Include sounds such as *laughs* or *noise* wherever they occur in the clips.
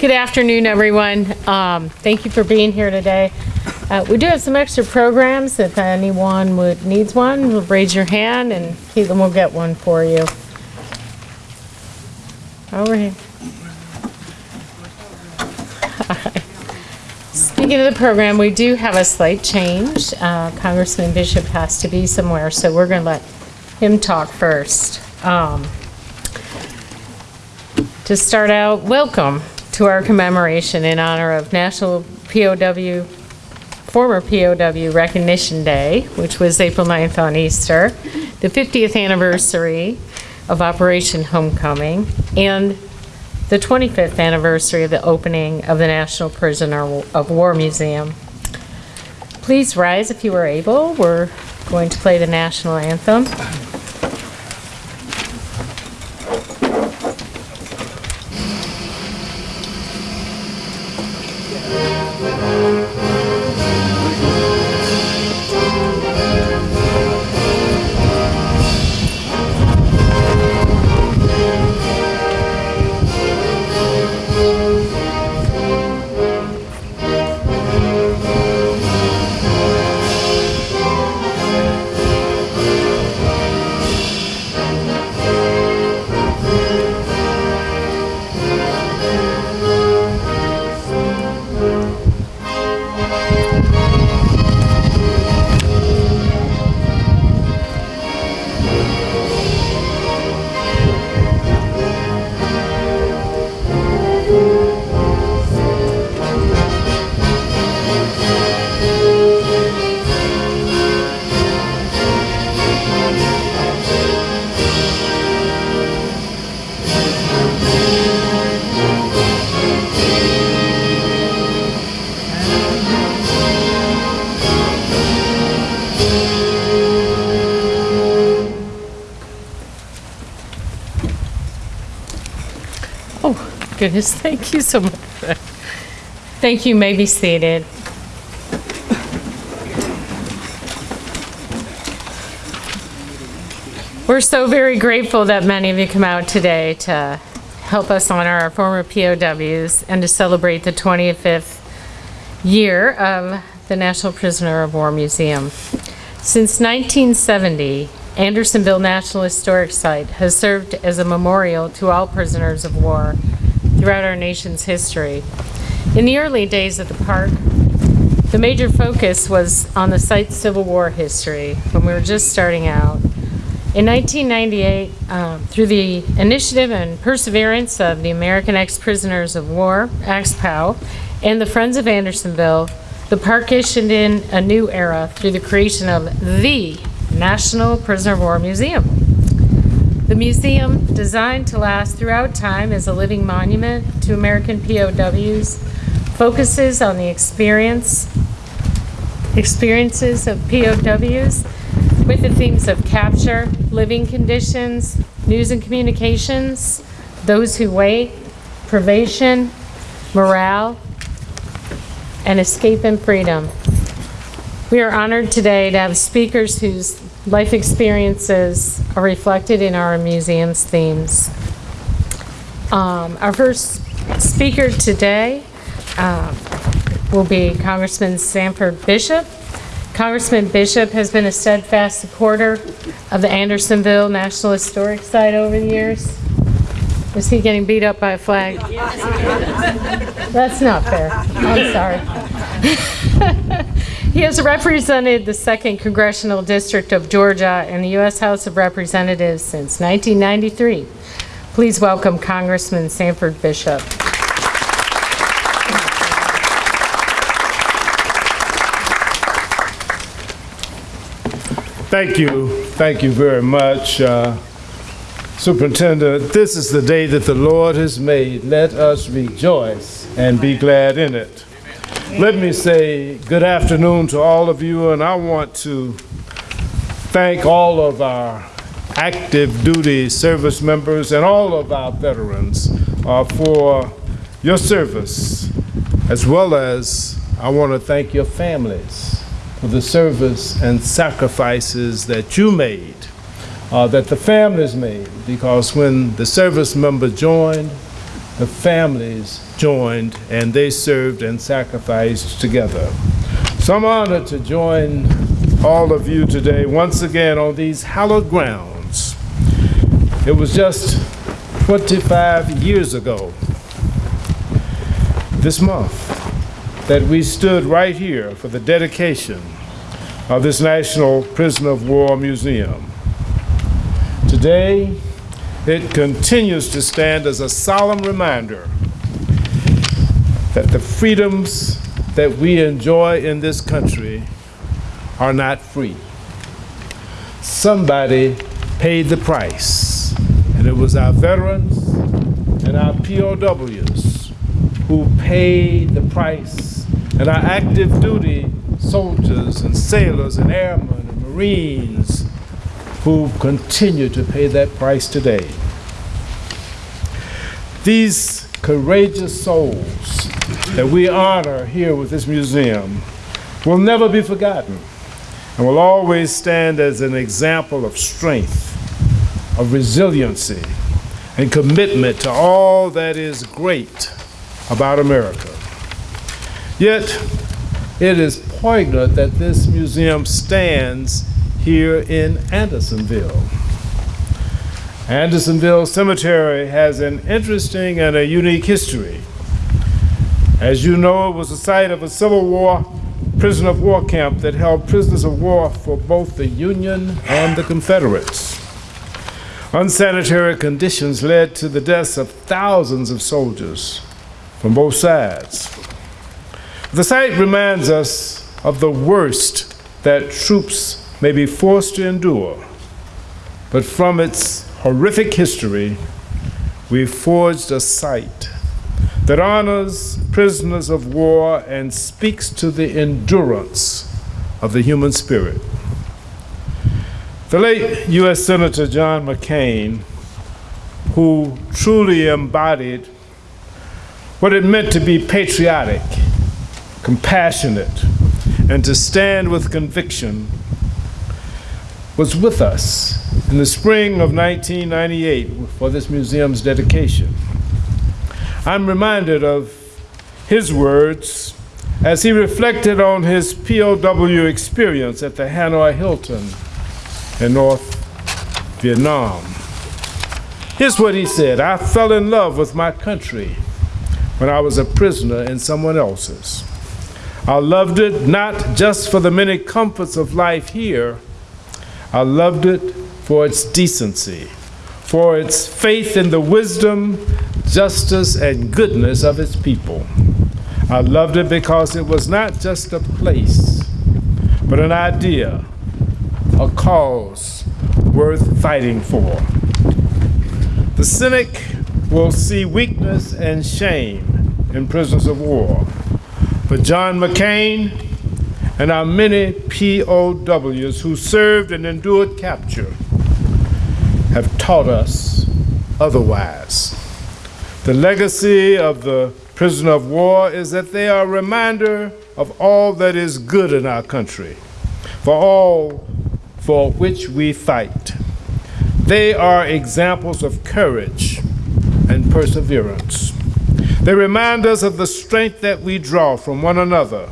Good afternoon, everyone. Um, Thank you for being here today. Uh, We do have some extra programs. If anyone would, needs one, raise your hand and Caitlin will get one for you. Over here. Speaking of the program, we do have a slight change. Uh, Congressman Bishop has to be somewhere, so we're going to let him talk first. Um, To start out, welcome to our commemoration in honor of National POW, former POW Recognition Day, which was April 9th on Easter, the 50th anniversary of Operation Homecoming, and the 25th anniversary of the opening of the National Prisoner of War Museum. Please rise if you are able. We're going to play the national anthem. Goodness, *laughs* thank you so much. Thank you, may be seated. We're so very grateful that many of you come out today to help us honor our former POWs and to celebrate the 25th year of the National Prisoner of War Museum. Since 1970, Andersonville National Historic Site has served as a memorial to all prisoners of war throughout our nation's history. In the early days of the park, the major focus was on the site's Civil War history when we were just starting out. In 1998, um, through the initiative and perseverance of the American Ex-Prisoners of War, AXPOW, and the Friends of Andersonville, the park issued in a new era through the creation of the National Prisoner of War Museum. The museum, designed to last throughout time as a living monument to American POWs, focuses on the experience, experiences of POWs with the themes of capture, living conditions, news and communications, those who wait, privation, morale, and escape and freedom. We are honored today to have speakers whose life experiences are reflected in our museum's themes. Um, Our first speaker today um, will be Congressman Sanford Bishop. Congressman Bishop has been a steadfast supporter of the Andersonville National Historic Site over the years. Is he getting beat up by a flag? *laughs* That's not fair. I'm sorry. *laughs* He has represented the 2nd Congressional District of Georgia in the U.S. House of Representatives since 1993. Please welcome Congressman Sanford Bishop. Thank you. Thank you very much. Uh, Superintendent, this is the day that the Lord has made. Let us rejoice and be glad in it. Let me say good afternoon to all of you, and I want to thank all of our active duty service members and all of our veterans uh, for your service, as well as I want to thank your families for the service and sacrifices that you made, uh, that the families made, because when the service member joined, the families joined and they served and sacrificed together. So I'm honored to join all of you today once again on these hallowed grounds. It was just 25 years ago this month that we stood right here for the dedication of this National Prisoner of War Museum. Today, it continues to stand as a solemn reminder that the freedoms that we enjoy in this country are not free. Somebody paid the price, and it was our veterans and our POWs who paid the price, and our active duty soldiers and sailors and airmen and Marines who continue to pay that price today. These courageous souls that we honor here with this museum will never be forgotten and will always stand as an example of strength, of resiliency, and commitment to all that is great about America. Yet, it is poignant that this museum stands here in Andersonville. Andersonville Cemetery has an interesting and a unique history. As you know, it was the site of a Civil War prisoner of war camp that held prisoners of war for both the Union and the Confederates. Unsanitary conditions led to the deaths of thousands of soldiers from both sides. The site reminds us of the worst that troops may be forced to endure, but from its horrific history, we forged a site that honors prisoners of war and speaks to the endurance of the human spirit. The late U.S. Senator John McCain, who truly embodied what it meant to be patriotic, compassionate, and to stand with conviction, was with us in the spring of 1998 for this museum's dedication. I'm reminded of his words as he reflected on his POW experience at the Hanoi Hilton in North Vietnam. Here's what he said I fell in love with my country when I was a prisoner in someone else's. I loved it not just for the many comforts of life here, I loved it for its decency, for its faith in the wisdom, justice, and goodness of its people. I loved it because it was not just a place, but an idea, a cause worth fighting for. The cynic will see weakness and shame in prisoners of war. But John McCain and our many POWs who served and endured capture have taught us otherwise. The legacy of the prisoner of war is that they are a reminder of all that is good in our country, for all for which we fight. They are examples of courage and perseverance. They remind us of the strength that we draw from one another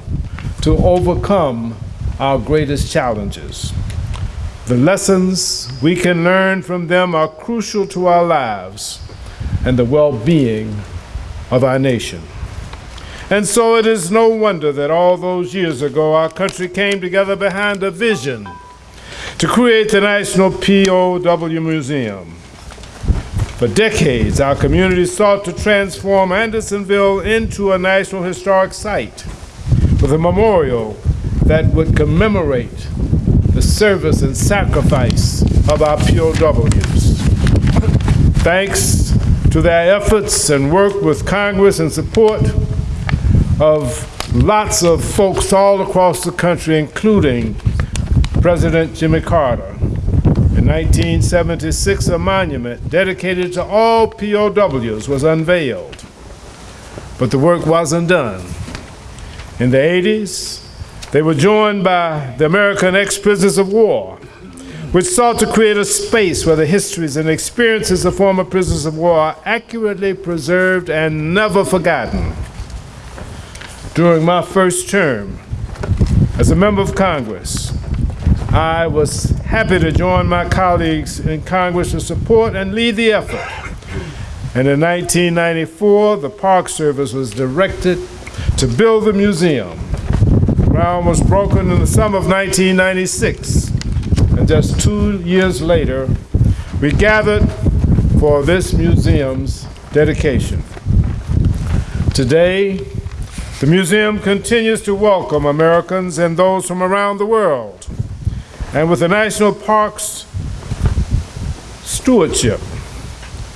to overcome our greatest challenges. The lessons we can learn from them are crucial to our lives and the well being of our nation. And so it is no wonder that all those years ago our country came together behind a vision to create the National POW Museum. For decades, our community sought to transform Andersonville into a National Historic Site a memorial that would commemorate the service and sacrifice of our POWs. Thanks to their efforts and work with Congress and support of lots of folks all across the country, including President Jimmy Carter. In 1976, a monument dedicated to all POWs was unveiled, but the work wasn't done. In the 80s, they were joined by the American ex prisoners of war which sought to create a space where the histories and experiences of former prisoners of war are accurately preserved and never forgotten. During my first term as a member of Congress, I was happy to join my colleagues in Congress to support and lead the effort. And in 1994, the Park Service was directed to build the museum. Ground was broken in the summer of 1996, and just two years later, we gathered for this museum's dedication. Today, the museum continues to welcome Americans and those from around the world. And with the National Parks stewardship,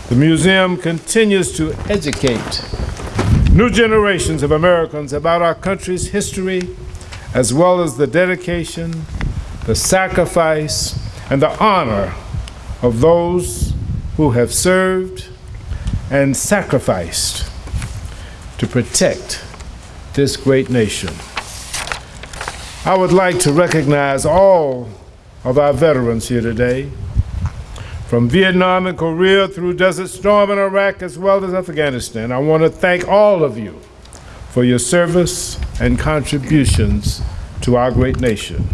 the museum continues to educate new generations of Americans about our country's history, as well as the dedication, the sacrifice, and the honor of those who have served and sacrificed to protect this great nation. I would like to recognize all of our veterans here today, from Vietnam and Korea through Desert Storm in Iraq as well as Afghanistan. I want to thank all of you for your service and contributions to our great nation.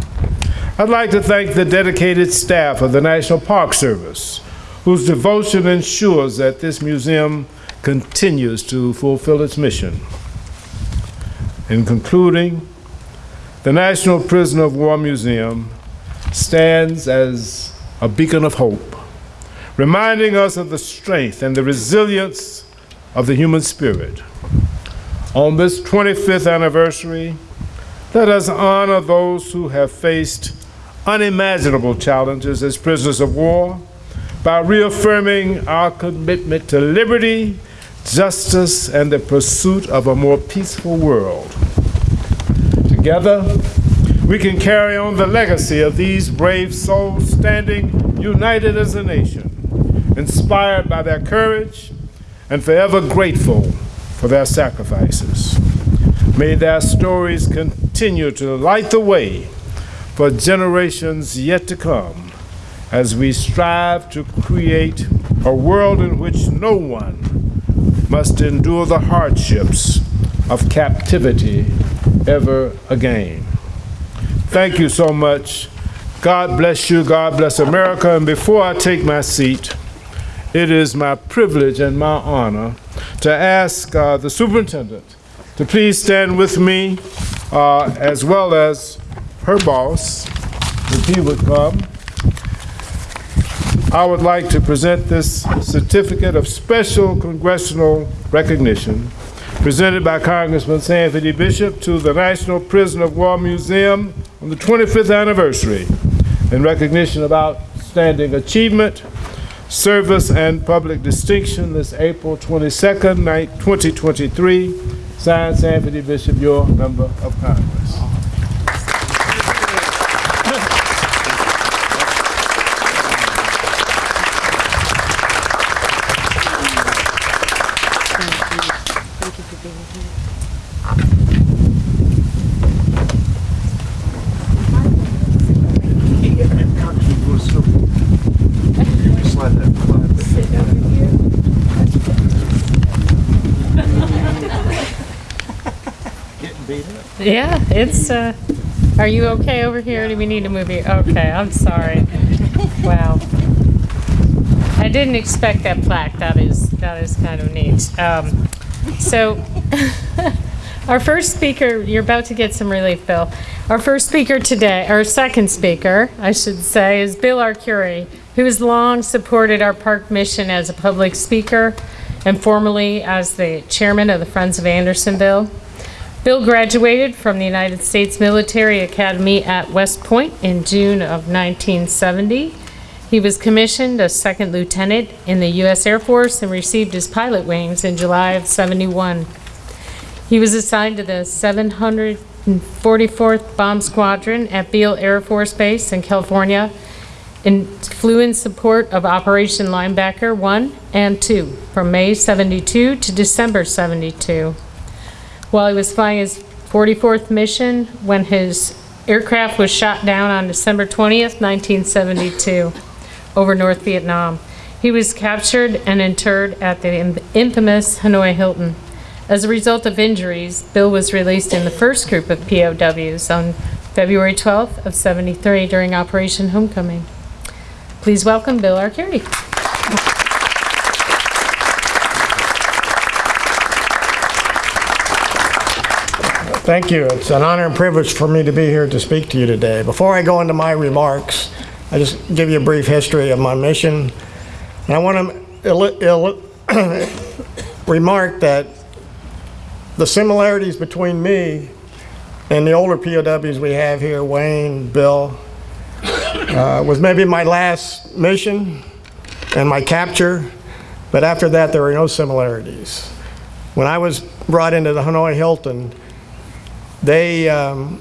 I'd like to thank the dedicated staff of the National Park Service, whose devotion ensures that this museum continues to fulfill its mission. In concluding, the National Prisoner of War Museum stands as a beacon of hope, reminding us of the strength and the resilience of the human spirit. On this 25th anniversary, let us honor those who have faced unimaginable challenges as prisoners of war by reaffirming our commitment to liberty, justice, and the pursuit of a more peaceful world. Together, we can carry on the legacy of these brave souls standing united as a nation, inspired by their courage and forever grateful for their sacrifices. May their stories continue to light the way for generations yet to come as we strive to create a world in which no one must endure the hardships of captivity ever again. Thank you so much. God bless you. God bless America. And before I take my seat, it is my privilege and my honor to ask uh, the superintendent to please stand with me, uh, as well as her boss, if he would come. I would like to present this certificate of special congressional recognition presented by Congressman Anthony Bishop to the National Prison of War Museum on the 25th anniversary in recognition of outstanding achievement, service, and public distinction this April 22nd, night 2023. Signed, Anthony Bishop, your member of Congress. Yeah, it's, uh, are you okay over here? Do we need to move you? Okay, I'm sorry. Wow. I didn't expect that plaque. That is, that is kind of neat. Um, so, *laughs* our first speaker, you're about to get some relief, Bill. Our first speaker today, our second speaker, I should say, is Bill Arcuri, who has long supported our park mission as a public speaker and formerly as the chairman of the Friends of Andersonville. Bill graduated from the United States Military Academy at West Point in June of 1970. He was commissioned a second lieutenant in the U.S. Air Force and received his pilot wings in July of 71. He was assigned to the 744th Bomb Squadron at Beale Air Force Base in California and flew in support of Operation Linebacker 1 and 2 from May 72 to December 72. While he was flying his 44th mission, when his aircraft was shot down on December 20th, 1972, over North Vietnam. He was captured and interred at the infamous Hanoi Hilton. As a result of injuries, Bill was released in the first group of POWs on February 12th of 73 during Operation Homecoming. Please welcome Bill Arcuri. Thank you. It's an honor and privilege for me to be here to speak to you today. Before I go into my remarks, I just give you a brief history of my mission. And I want to *coughs* remark that the similarities between me and the older POWs we have here, Wayne, Bill, uh, was maybe my last mission and my capture, but after that, there were no similarities. When I was brought into the Hanoi Hilton, they, um,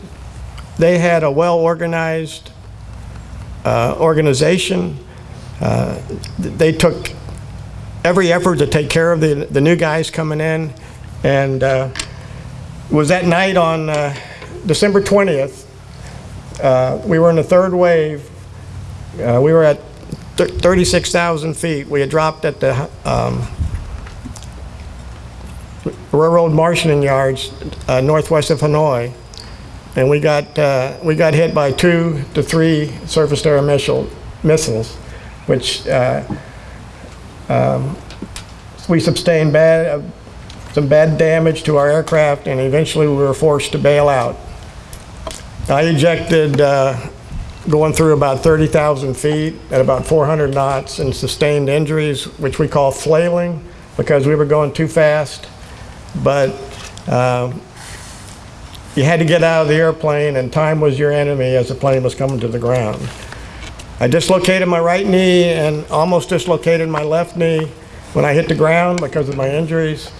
they had a well-organized uh, organization. Uh, They took every effort to take care of the, the new guys coming in. And uh, it was that night on uh, December 20th, uh, we were in the third wave. Uh, We were at 36,000 feet. We had dropped at the um, railroad marshalling yards uh, northwest of Hanoi. And we got, uh, we got hit by two to three surface-to-air missile, missiles, which uh, um, we sustained bad, uh, some bad damage to our aircraft, and eventually we were forced to bail out. I ejected uh, going through about 30,000 feet at about 400 knots and sustained injuries, which we call flailing, because we were going too fast but um, you had to get out of the airplane and time was your enemy as the plane was coming to the ground. I dislocated my right knee and almost dislocated my left knee when I hit the ground because of my injuries.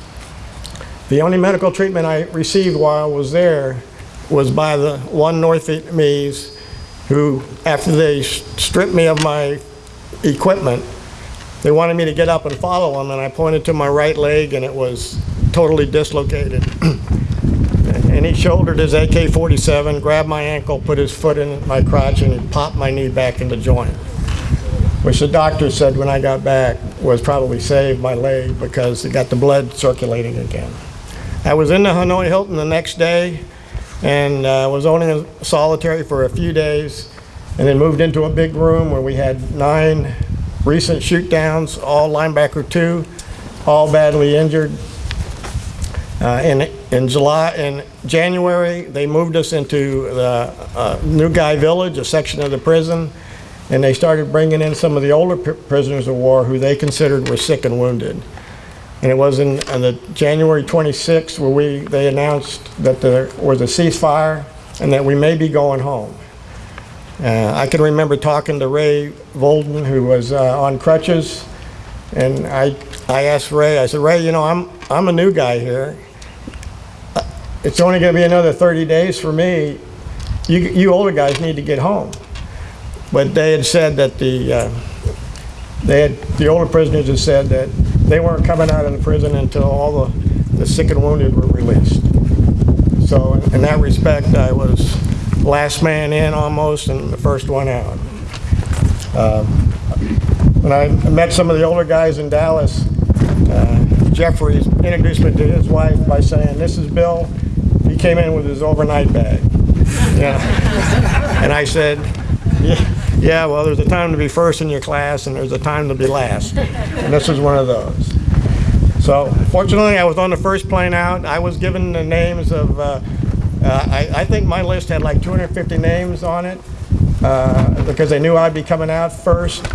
The only medical treatment I received while I was there was by the one North Vietnamese who, after they stripped me of my equipment, they wanted me to get up and follow them, and I pointed to my right leg, and it was totally dislocated. *clears throat* And he shouldered his AK-47, grabbed my ankle, put his foot in my crotch, and he popped my knee back in the joint, which the doctor said when I got back was probably saved my leg because it got the blood circulating again. I was in the Hanoi Hilton the next day and uh, was only in solitary for a few days and then moved into a big room where we had nine recent shoot downs, all linebacker two, all badly injured. Uh, In, in July, in January, they moved us into the uh, New Guy Village, a section of the prison, and they started bringing in some of the older pr- prisoners of war who they considered were sick and wounded. And it was in, on the January 26th where we, they announced that there was a ceasefire and that we may be going home. Uh, I can remember talking to Ray Vohden, who was uh, on crutches, and I, I asked Ray, I said, Ray, you know, I'm, I'm a new guy here. Uh, It's only gonna be another 30 days for me. You, you older guys need to get home. But they had said that the, uh, they had, the older prisoners had said that they weren't coming out of the prison until all the, the sick and wounded were released. So in that respect, I was last man in almost and the first one out. Um, When I met some of the older guys in Dallas, uh, Jeffrey introduced me to his wife by saying, "This is Bill. He came in with his overnight bag." Yeah. And I said, "Yeah, yeah, well, there's a time to be first in your class and there's a time to be last." And this was one of those. So fortunately, I was on the first plane out. I was given the names of, uh, uh, I, I think my list had like 250 names on it uh, because they knew I'd be coming out first.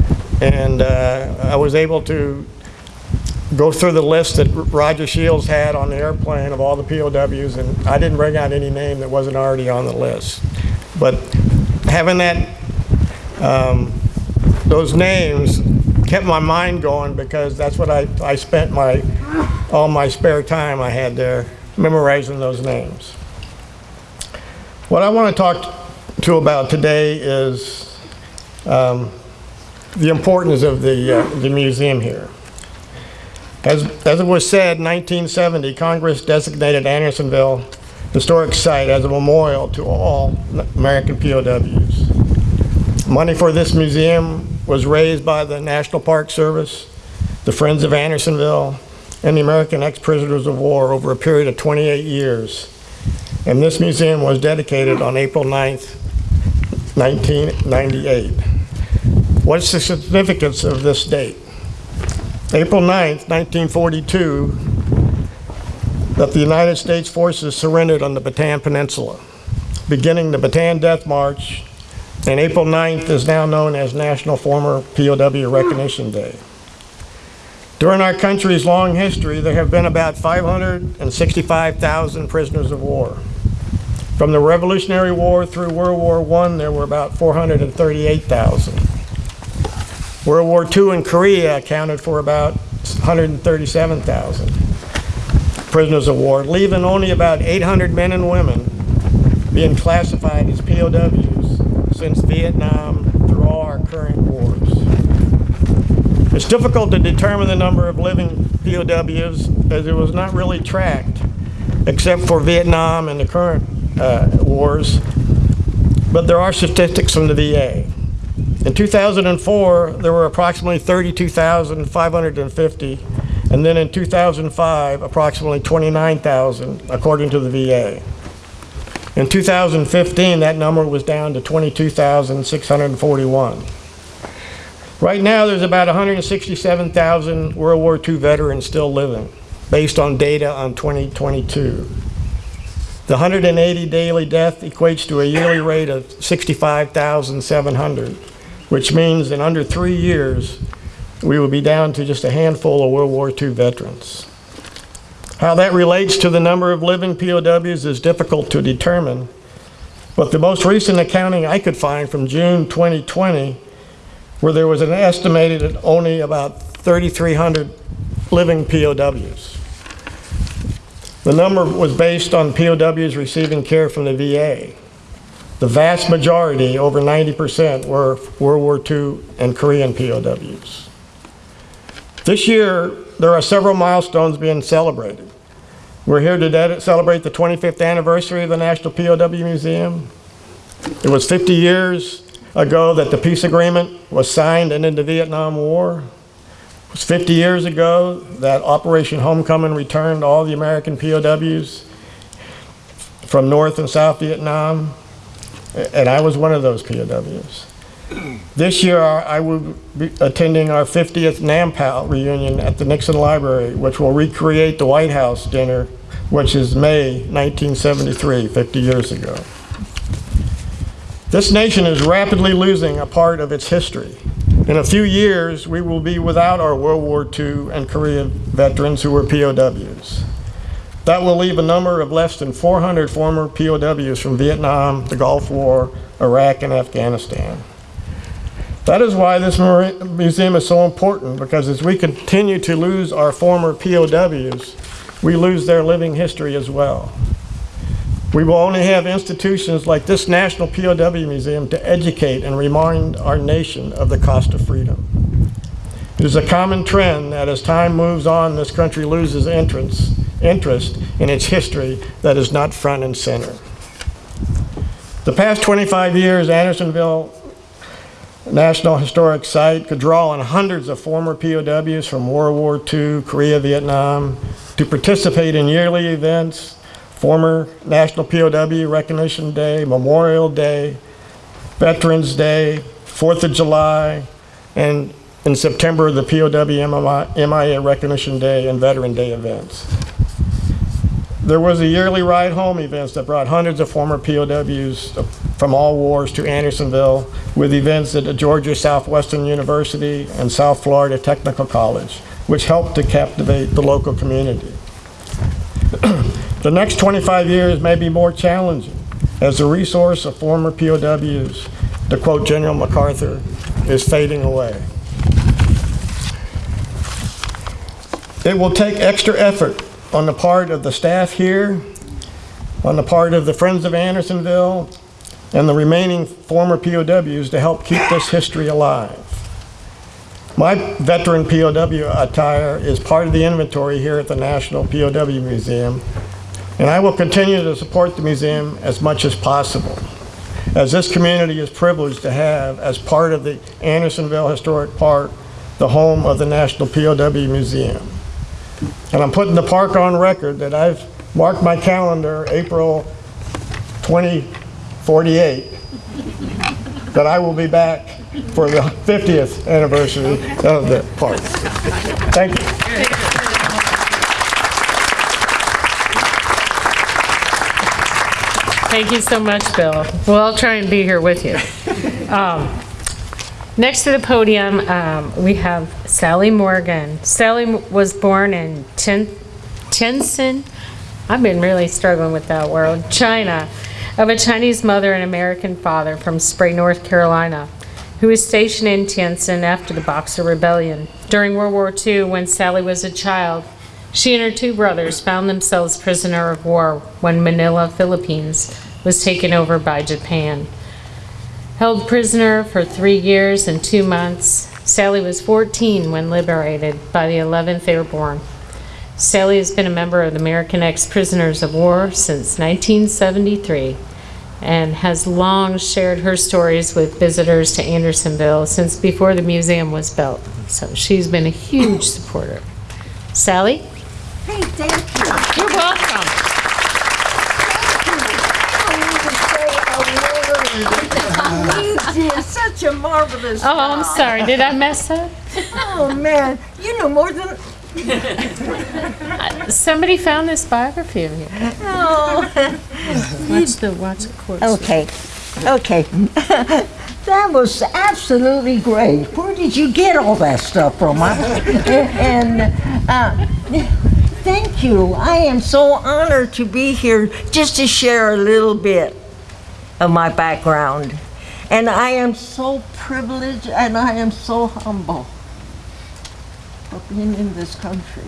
And uh, I was able to go through the list that Roger Shields had on the airplane of all the POWs, and I didn't bring out any name that wasn't already on the list. But having that um, those names kept my mind going because that's what I, I spent my, all my spare time I had there memorizing those names. What I want to talk to about today is um, the importance of the, uh, the museum here. As, as it was said, in 1970, Congress designated Andersonville historic site as a memorial to all American POWs. Money for this museum was raised by the National Park Service, the Friends of Andersonville, and the American Ex-Prisoners of War over a period of 28 years. And this museum was dedicated on April 9th, 1998. What's the significance of this date? April 9th, 1942, that the United States forces surrendered on the Bataan Peninsula, beginning the Bataan Death March, and April 9th is now known as National Former POW Recognition Day. During our country's long history, there have been about 565,000 prisoners of war. From the Revolutionary War through World War I, there were about 438,000. World War II in Korea accounted for about 137,000 prisoners of war, leaving only about 800 men and women being classified as POWs since Vietnam through all our current wars. It's difficult to determine the number of living POWs as it was not really tracked, except for Vietnam and the current Uh, wars, but there are statistics from the VA. In 2004, there were approximately 32,550, and then in 2005, approximately 29,000, according to the VA. In 2015, that number was down to 22,641. Right now, there's about 167,000 World War II veterans still living, based on data on 2022. The 180 daily death equates to a yearly rate of 65,700, which means in under three years, we will be down to just a handful of World War II veterans. How that relates to the number of living POWs is difficult to determine, but the most recent accounting I could find from June 2020, where there was an estimated only about 3,300 living POWs. The number was based on POWs receiving care from the VA. The vast majority, over 90%, were World War II and Korean POWs. This year, there are several milestones being celebrated. We're here today to celebrate the 25th anniversary of the National POW Museum. It was 50 years ago that the peace agreement was signed and in the Vietnam War. It was 50 years ago that Operation Homecoming returned all the American POWs from North and South Vietnam, and I was one of those POWs. This year, I will be attending our 50th NAMPOW reunion at the Nixon Library, which will recreate the White House dinner, which is May 1973, 50 years ago. This nation is rapidly losing a part of its history. In a few years, we will be without our World War II and Korean veterans who were POWs. That will leave a number of less than 400 former POWs from Vietnam, the Gulf War, Iraq, and Afghanistan. That is why this museum is so important, because as we continue to lose our former POWs, we lose their living history as well. We will only have institutions like this National POW Museum to educate and remind our nation of the cost of freedom. It is a common trend that as time moves on, this country loses interest, interest in its history that is not front and center. The past 25 years, Andersonville National Historic Site could draw on hundreds of former POWs from World War II, Korea, Vietnam, to participate in yearly events former National POW Recognition Day, Memorial Day, Veterans Day, 4th of July, and in September, the POW MIA Recognition Day and Veteran Day events. There was a yearly ride home events that brought hundreds of former POWs from all wars to Andersonville with events at the Georgia Southwestern University and South Florida Technical College, which helped to captivate the local community. *clears throat* The next 25 years may be more challenging as the resource of former POWs, to quote General MacArthur, is fading away. It will take extra effort on the part of the staff here, on the part of the Friends of Andersonville, and the remaining former POWs to help keep this history alive. My veteran POW attire is part of the inventory here at the National POW Museum, And I will continue to support the museum as much as possible, as this community is privileged to have as part of the Andersonville Historic Park, the home of the National POW Museum. And I'm putting the park on record that I've marked my calendar April 2048, that I will be back for the 50th anniversary of the park. Thank you. Thank you so much, Bill. Well, I'll try and be here with you. *laughs* Um, Next to the podium, um, we have Sally Morgan. Sally was born in Tientsin, I've been really struggling with that word, China, of a Chinese mother and American father from Spray, North Carolina, who was stationed in Tientsin after the Boxer Rebellion. During World War II, when Sally was a child, she and her two brothers found themselves prisoner of war when Manila, Philippines was taken over by Japan. Held prisoner for three years and two months, Sally was 14 when liberated by the 11th Airborne. Sally has been a member of the American Ex-Prisoners of War since 1973 and has long shared her stories with visitors to Andersonville since before the museum was built. So she's been a huge supporter. Sally? Hey, thank you. You're welcome. Such a marvelous Oh, I'm sorry. Did I mess up? Oh, man, you know more than, Somebody found this biography of you. oh. Watch the, watch the course. Okay, okay. *laughs* That was absolutely great. Where did you get all that stuff from? *laughs* And, uh, thank you. I am so honored to be here just to share a little bit of my background. And I am so privileged and I am so humble for being in this country.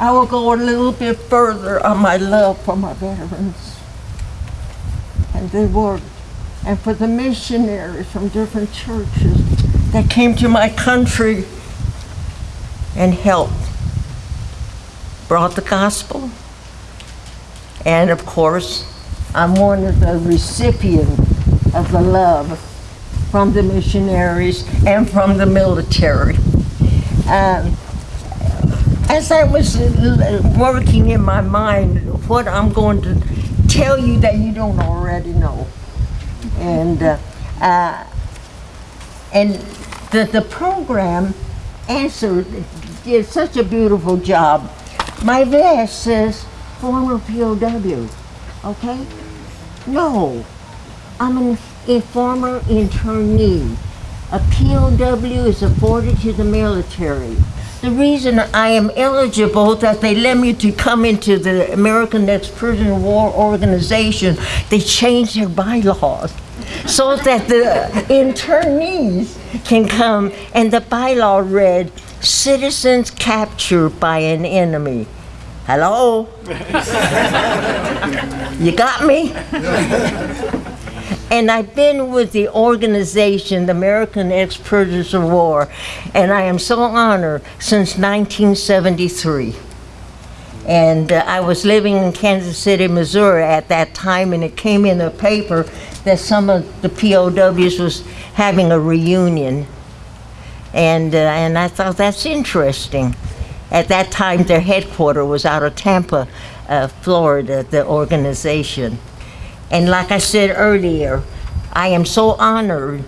I will go a little bit further on my love for my veterans and the work, and for the missionaries from different churches that came to my country and helped, brought the gospel. And of course, I'm one of the recipients of the love from the missionaries and from the military. Um, as I was working in my mind, what I'm going to tell you that you don't already know. And, uh, uh, and the, the program answered, did such a beautiful job. My vest says former POW, okay? No, I'm an, a former internee. A POW is afforded to the military. The reason I am eligible that they let me to come into the American Ex-Prisoner of War Organization, they changed their bylaws so that the internees can come and the bylaw read, citizens captured by an enemy. Hello? *laughs* you got me? *laughs* And I've been with the organization, the American Ex-Prisoners of War, and I am so honored since 1973. And uh, I was living in Kansas City, Missouri at that time, and it came in the paper that some of the POWs was having a reunion. And, uh, and I thought that's interesting. At that time, their headquarters was out of Tampa, uh, Florida, the organization. And like I said earlier, I am so honored,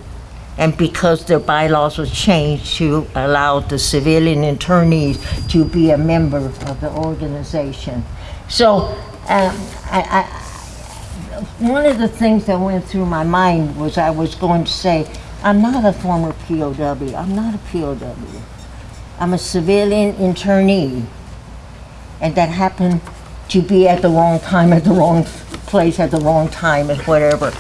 and because their bylaws were changed to allow the civilian internees to be a member of the organization. So, um, I, I, one of the things that went through my mind was I was going to say, I'm not a former POW. I'm not a POW. I'm a civilian internee. And that happened to be at the wrong time, at the wrong place, at the wrong time, and whatever.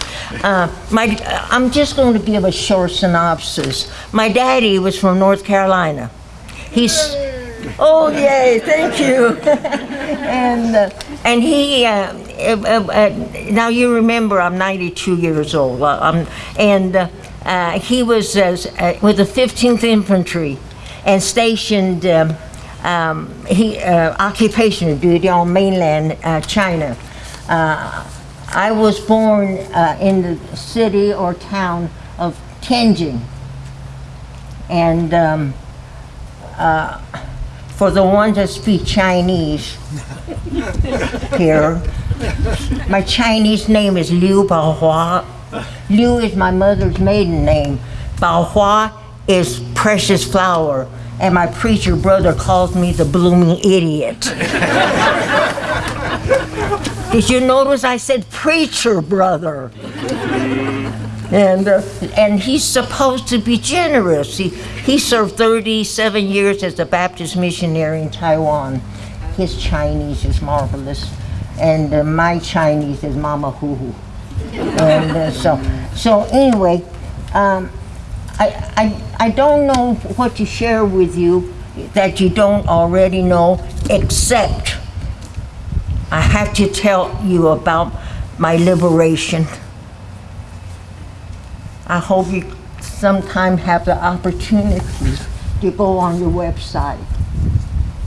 Uh, my, I'm just going to give a short synopsis. My daddy was from North Carolina. He's, oh yay, thank you. *laughs* and uh, and he, uh, uh, uh, now you remember I'm 92 years old. I'm, and he was with the 15th Infantry and stationed um, um, he, uh, duty on mainland uh, China. Uh, I was born uh, in the city or town of Tianjin. And um, uh, for the ones that speak Chinese *laughs* here, my Chinese name is Liu Baohua. Liu is my mother's maiden name. Baohua is precious flower. And my preacher brother calls me the blooming idiot. *laughs* Did you notice I said preacher brother? And, uh, and he's supposed to be generous. He, he served 37 years as a Baptist missionary in Taiwan. His Chinese is marvelous, and uh, my Chinese is Mama Hoo Hoo. And uh, so, so anyway, um, I, I, I don't know what to share with you that you don't already know, except I have to tell you about my liberation. I hope you sometime have the opportunity to go on your website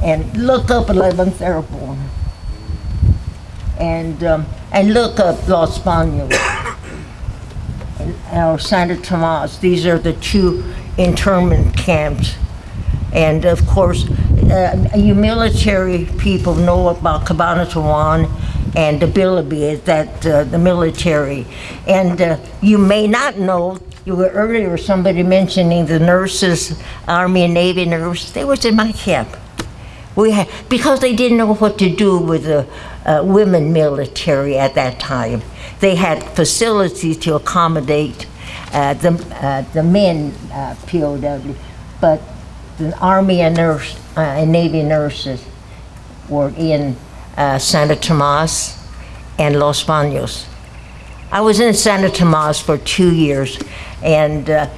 and look up 11th Airborne and, um, and look up Los Banos or Santa Tomas. These are the two internment camps. And of course, uh, you military people know about Cabanatuan and the Bilibid, that uh, the military. And uh, you may not know, you were earlier somebody mentioning the nurses, Army and Navy nurses, they was in my camp. We had, because they didn't know what to do with the uh, women military at that time. They had facilities to accommodate uh, the, uh, the men uh, POW, but the Army and nurse uh, and Navy nurses were in uh, Santa Tomas and Los Banos. I was in Santa Tomas for two years, and uh,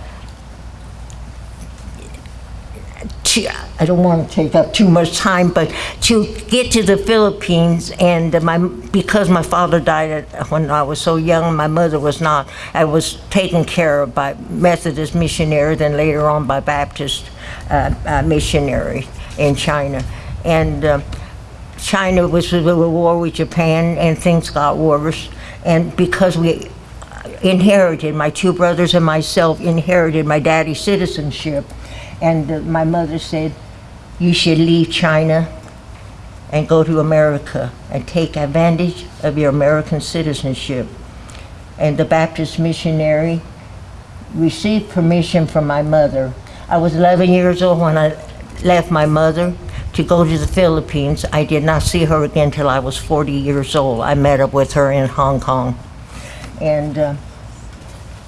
to, I don't want to take up too much time, but to get to the Philippines and my because my father died when I was so young, my mother was not. I was taken care of by Methodist missionary, then later on by Baptist uh, uh, missionary in China, and. Uh, China was at war with Japan, and things got worse. And because we inherited, my two brothers and myself inherited my daddy's citizenship, and uh, my mother said, "You should leave China and go to America and take advantage of your American citizenship." And the Baptist missionary received permission from my mother. I was 11 years old when I left my mother to go to the Philippines. I did not see her again till I was 40 years old. I met up with her in Hong Kong. And, uh,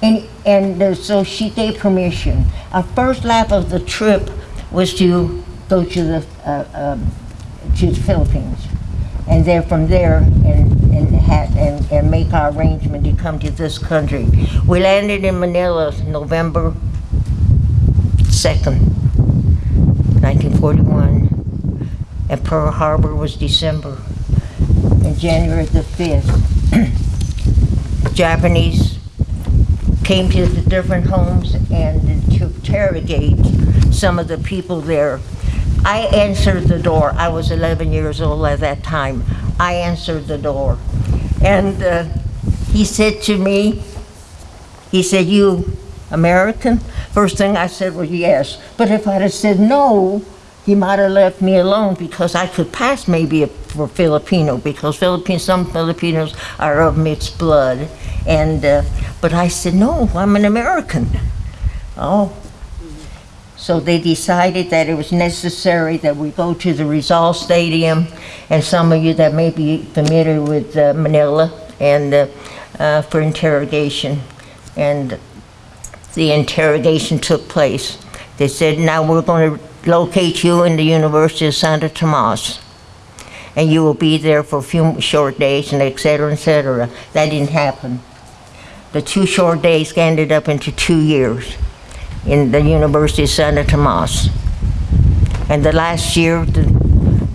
and, and uh, so she gave permission. Our first lap of the trip was to go to the, uh, um, to the Philippines. And then from there, and, and, had, and, and make our arrangement to come to this country. We landed in Manila November 2nd, 1941 and Pearl Harbor was December. And January the 5th, *clears throat* Japanese came to the different homes and to interrogate some of the people there. I answered the door. I was 11 years old at that time. I answered the door. And uh, he said to me, he said, you American? First thing I said was yes. But if I'd have said no, he might have left me alone because I could pass maybe for Filipino because Philippines, some Filipinos are of mixed blood. And, uh, but I said, no, I'm an American. Oh. So they decided that it was necessary that we go to the Rizal Stadium. And some of you that may be familiar with uh, Manila and uh, uh, for interrogation. And the interrogation took place. They said, now we're going to locate you in the University of Santa Tomas. And you will be there for a few short days and et cetera, et cetera. That didn't happen. The two short days ended up into two years in the University of Santa Tomas. And the last year, the,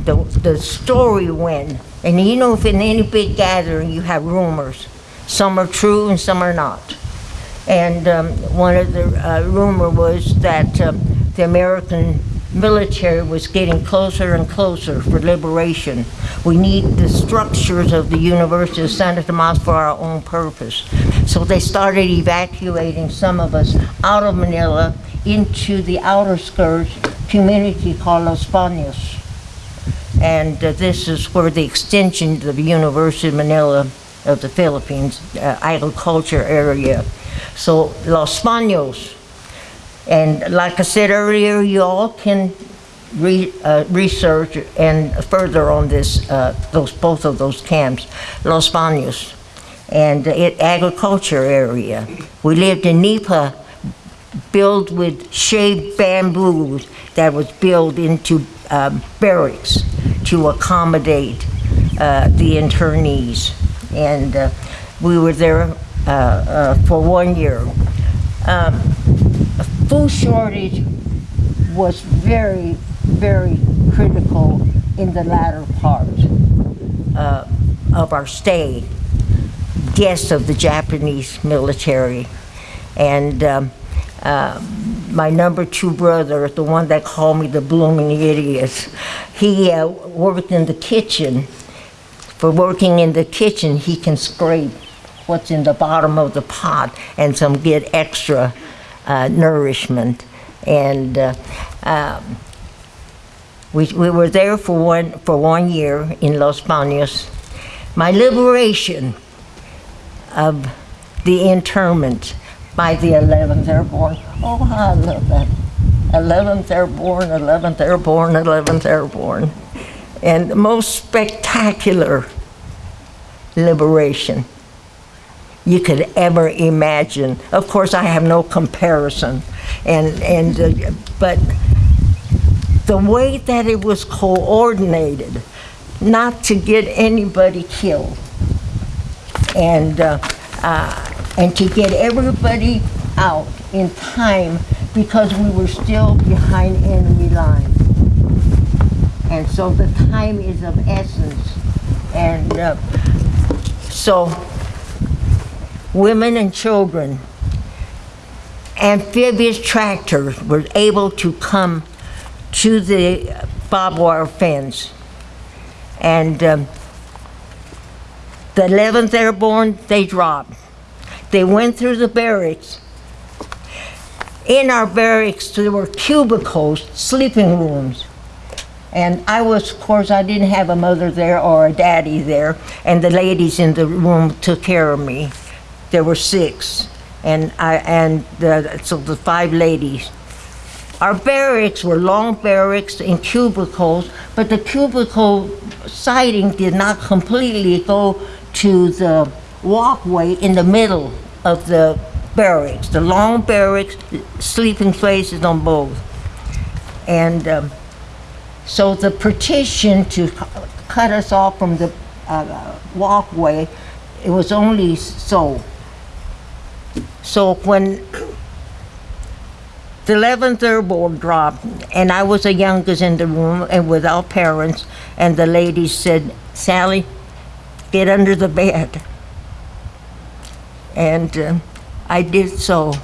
the, the story went, and you know, if in any big gathering you have rumors, some are true and some are not. And um, one of the uh, rumor was that um, the American military was getting closer and closer for liberation. We need the structures of the University of Santa Tomas for our own purpose. So they started evacuating some of us out of Manila into the outer skirts community called Los Baños. And uh, this is where the extension of the University of Manila of the Philippines uh, agriculture area. So Los Baños. And like I said earlier, you all can re, uh, research and further on this, uh, those, both of those camps, Los Baños. And it agriculture area. We lived in Nipa, built with shaved bamboo that was built into um, barracks to accommodate uh, the internees. And uh, we were there uh, uh, for one year. Um, food shortage was very, very critical in the latter part uh, of our stay. Guests of the Japanese military. And um, uh, my number two brother, the one that called me the blooming idiot, he uh, worked in the kitchen. For working in the kitchen, he can scrape what's in the bottom of the pot and some get extra uh, nourishment. And uh, um, we, we were there for one, for one year in Los Baños. My liberation of the internment by the 11th Airborne. Oh, I love that. 11th Airborne, 11th Airborne, 11th Airborne. And the most spectacular liberation you could ever imagine. Of course, I have no comparison, and and uh, but the way that it was coordinated, not to get anybody killed, and uh, uh, and to get everybody out in time because we were still behind enemy lines. And so the time is of essence. And uh, so women and children, amphibious tractors were able to come to the barbed wire fence. And um, the 11th Airborne, they dropped. They went through the barracks. In our barracks, there were cubicles, sleeping rooms. And I was, of course, I didn't have a mother there or a daddy there, and the ladies in the room took care of me. There were six, and I and the, so the five ladies. Our barracks were long barracks in cubicles, but the cubicle siding did not completely go to the walkway in the middle of the barracks. The long barracks, sleeping places on both. And um, so the partition to cut us off from the uh, walkway, it was only so. So when the 11th Airborne dropped, and I was the youngest in the room and without parents, and the ladies said, Sally, get under the bed. And uh, I did so,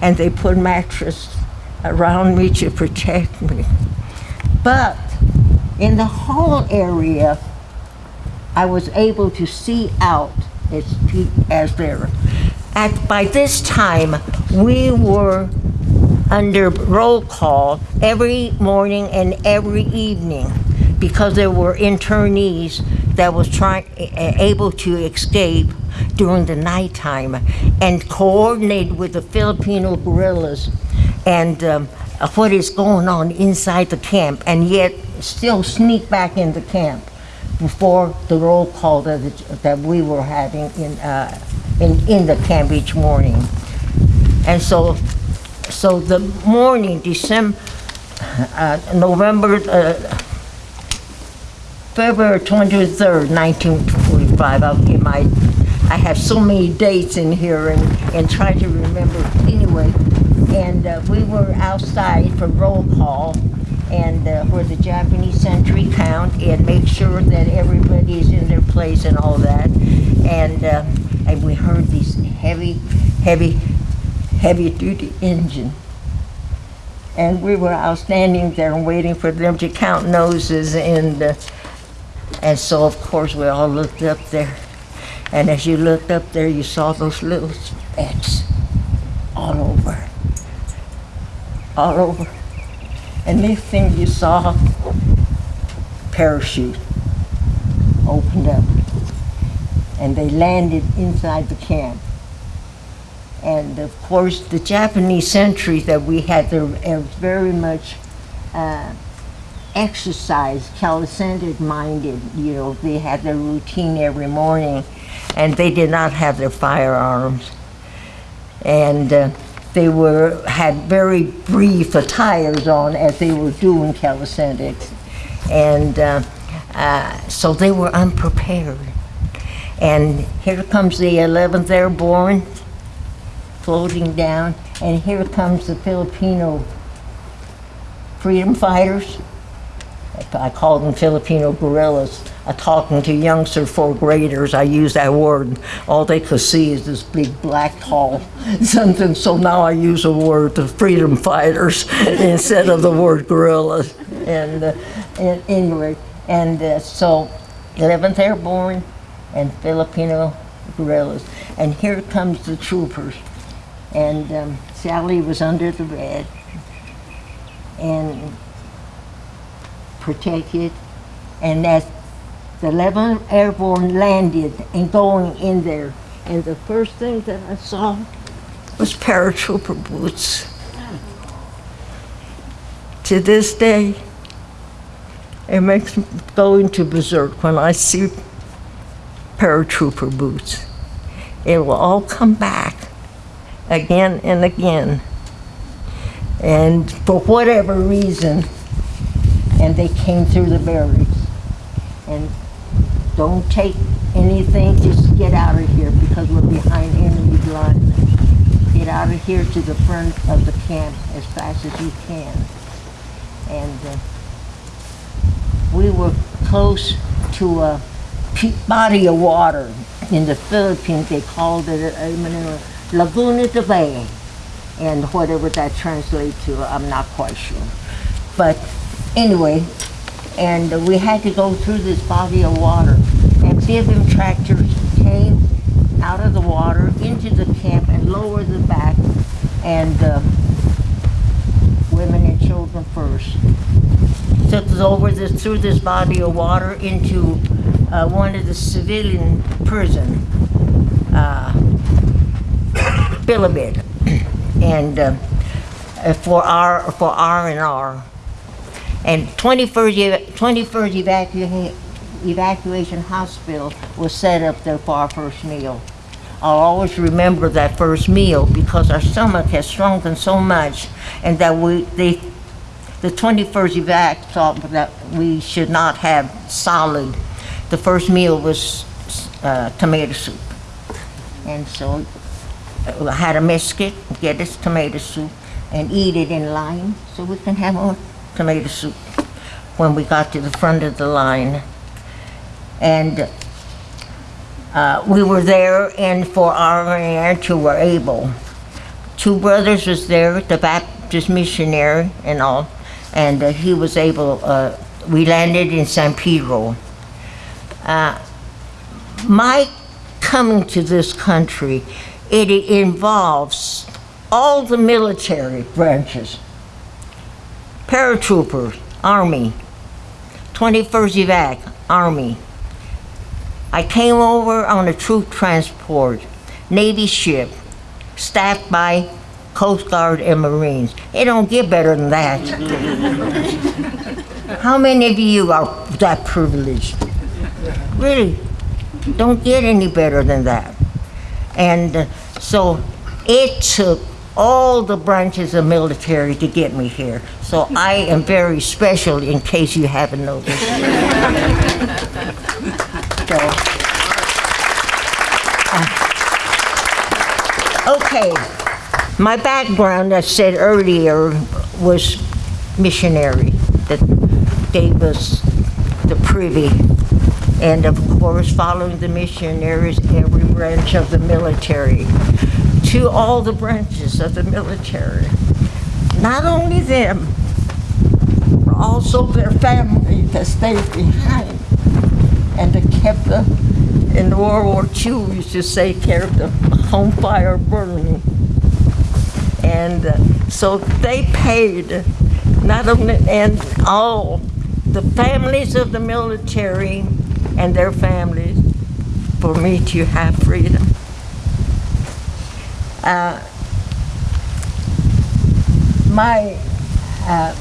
and they put mattress around me to protect me. But in the hall area, I was able to see out as, as there. At, by this time, we were under roll call every morning and every evening because there were internees that was trying able to escape during the nighttime and coordinate with the Filipino guerrillas and um, what is going on inside the camp and yet still sneak back in the camp before the roll call that, that we were having in, uh, in, in the each morning. And so, so the morning, December, uh, November, uh, February 23rd, 1945, I'll get my, I have so many dates in here and, and try to remember anyway. And uh, we were outside for roll call and uh, where the Japanese sentry count and make sure that everybody is in their place and all that. And, uh, and we heard these heavy, heavy, heavy duty engine. And we were out standing there and waiting for them to count noses and, uh, and so of course we all looked up there. And as you looked up there, you saw those little specks all over. All over. And next thing you saw, parachute opened up. And they landed inside the camp. And of course, the Japanese sentries that we had there are very much uh, exercise, calisthenic minded. You know, they had their routine every morning, and they did not have their firearms. And uh, they were had very brief attires on as they were doing calisthenics, and uh, uh, so they were unprepared. And here comes the 11th Airborne floating down, and here comes the Filipino freedom fighters. I call them Filipino guerrillas. I talking to youngster fourth graders, I use that word. All they could see is this big black hall, *laughs* something. So now I use the word the freedom fighters *laughs* instead of the word guerrillas. And, uh, and anyway, and uh, so 11th Airborne and Filipino guerrillas. And here comes the troopers. And um, Sally was under the bed and protected. And as the 11th Airborne landed and going in there, and the first thing that I saw was paratrooper boots. To this day, it makes me go into berserk when I see paratrooper boots. It will all come back again and again. And for whatever reason, and they came through the barriers. And don't take anything, just get out of here because we're behind enemy lines. Get out of here to the front of the camp as fast as you can. And uh, we were close to a body of water. In the Philippines, they called it uh, you Laguna de Bay. And whatever that translates to, I'm not quite sure. But anyway, and we had to go through this body of water. And Bivim tractors came out of the water into the camp and lowered the back, and uh, women and children first. Took us over this, through this body of water into uh, one of the civilian prison, uh, *coughs* and uh, for our for R and R. And 21st, 21st evacua- evacuation hospital was set up there for our first meal. I'll always remember that first meal because our stomach has shrunken so much and that we, they, the 21st evac thought that we should not have solid. The first meal was uh, tomato soup. And so uh, I had a biscuit, get this tomato soup, and eat it in line so we can have our tomato soup when we got to the front of the line. And uh, we were there, and for our aunt who were able, two brothers was there, the Baptist missionary and all, and uh, he was able. Uh, we landed in San Pedro. Uh, my coming to this country, it involves all the military branches paratroopers, Army, 21st Evac, Army. I came over on a troop transport, Navy ship, staffed by Coast Guard and Marines. It don't get better than that. *laughs* How many of you are that privileged? Really, don't get any better than that. And uh, so it took all the branches of military to get me here. So I am very special in case you haven't noticed. So, uh, Okay, my background, I said earlier, was missionary that gave us the privy. And of course, following the missionaries, every branch of the military, to all the branches of the military. not only them, but also their family that stayed behind and that kept the, in World War II, we used to say, kept the home fire burning. And uh, so they paid, not only, and all, the families of the military and their families, for me to have freedom. Uh, my uh,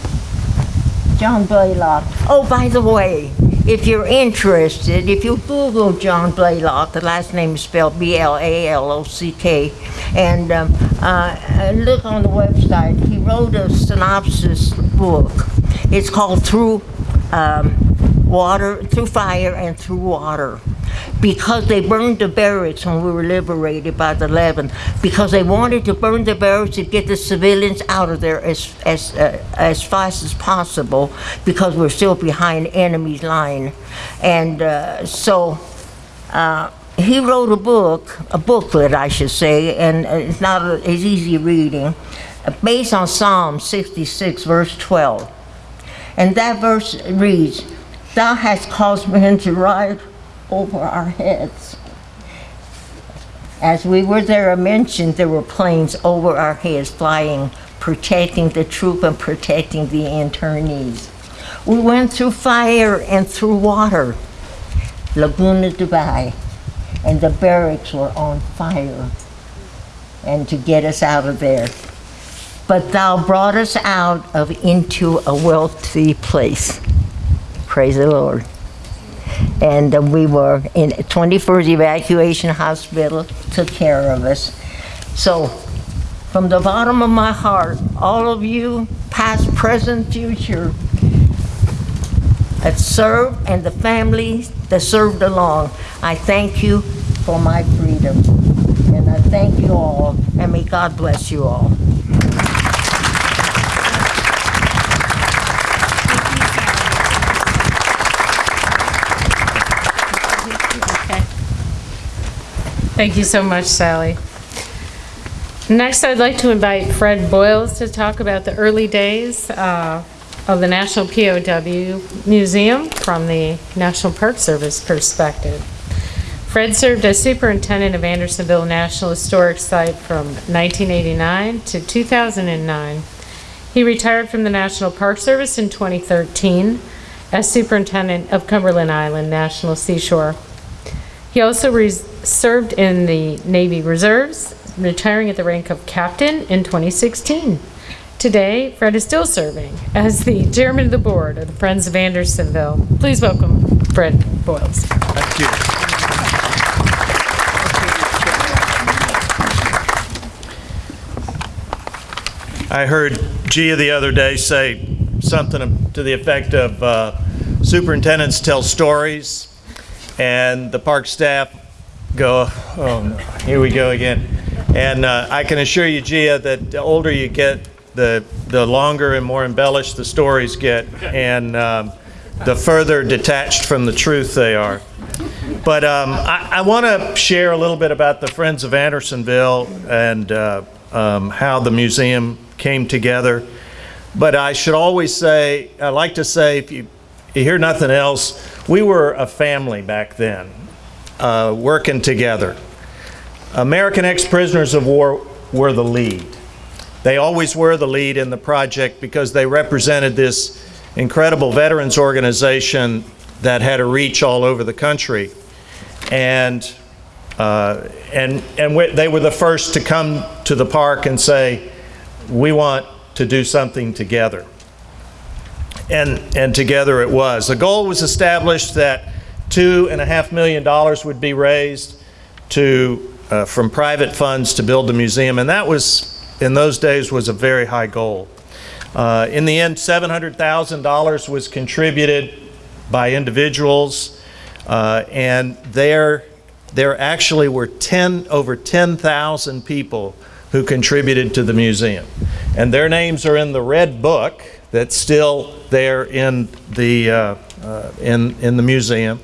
John Blalock. Oh, by the way, if you're interested, if you Google John Blalock, the last name is spelled B-L-A-L-O-C-K, and um, uh, and look on the website. He wrote a synopsis book. It's called Through um, Water, Through Fire and Through Water because they burned the barracks when we were liberated by the 11th, because they wanted to burn the barracks to get the civilians out of there as, as, uh, as fast as possible, because we're still behind enemy's line. And uh, so uh, he wrote a book, a booklet, I should say, and uh, it's not it's easy reading, based on Psalm 66, verse 12. And that verse reads, Thou hast caused men to ride over our heads. As we were there, I mentioned there were planes over our heads flying, protecting the troop and protecting the internees. We went through fire and through water, Laguna de Bay, and the barracks were on fire, and to get us out of there. But thou brought us out of into a wealthy place. Praise the Lord and uh, we were in 21st Evacuation Hospital, took care of us. So, from the bottom of my heart, all of you, past, present, future, that served and the families that served along, I thank you for my freedom. And I thank you all, and may God bless you all. Thank you so much, Sally. Next, I'd like to invite Fred Boyles to talk about the early days uh, of the National POW Museum from the National Park Service perspective. Fred served as superintendent of Andersonville National Historic Site from 1989 to 2009. He retired from the National Park Service in 2013 as superintendent of Cumberland Island National Seashore. He also served in the Navy Reserves, retiring at the rank of captain in 2016. Today, Fred is still serving as the chairman of the board of the Friends of Andersonville. Please welcome Fred Boyles. Thank you. I heard Gia the other day say something to the effect of uh, superintendents tell stories, and the park staff go, oh no, here we go again. And uh, I can assure you, Gia, that the older you get, the, the longer and more embellished the stories get, and um, the further detached from the truth they are. But um, I, I want to share a little bit about the Friends of Andersonville and uh, um, how the museum came together. But I should always say, I like to say, if you, you hear nothing else, we were a family back then, uh, working together. American ex-prisoners of war were the lead. They always were the lead in the project because they represented this incredible veterans organization that had a reach all over the country. And, uh, and, and they were the first to come to the park and say, we want to do something together. And, and together it was. The goal was established that two and a half million dollars would be raised to, uh, from private funds to build the museum, and that was, in those days, was a very high goal. Uh, in the end, $700,000 was contributed by individuals, uh, and there, there actually were 10, over 10,000 people who contributed to the museum. And their names are in the red book that's still there in the, uh, uh, in, in the museum.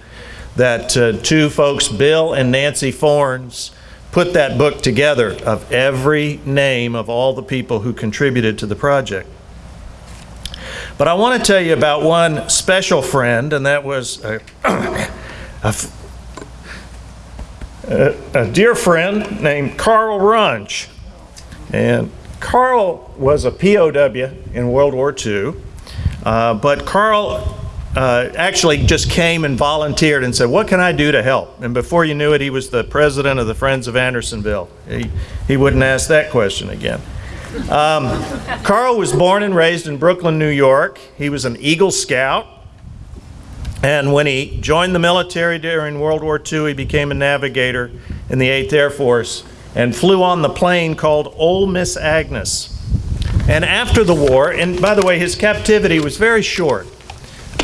That uh, two folks, Bill and Nancy Fornes, put that book together of every name of all the people who contributed to the project. But I want to tell you about one special friend, and that was a *coughs* a dear friend named Carl Runge. And Carl was a POW in World War II, uh, but Carl uh, actually just came and volunteered and said, What can I do to help? And before you knew it, he was the president of the Friends of Andersonville. He, he wouldn't ask that question again. Um, Carl was born and raised in Brooklyn, New York. He was an Eagle Scout. And when he joined the military during World War II, he became a navigator in the 8th Air Force and flew on the plane called Ole Miss Agnes. And after the war, and by the way, his captivity was very short,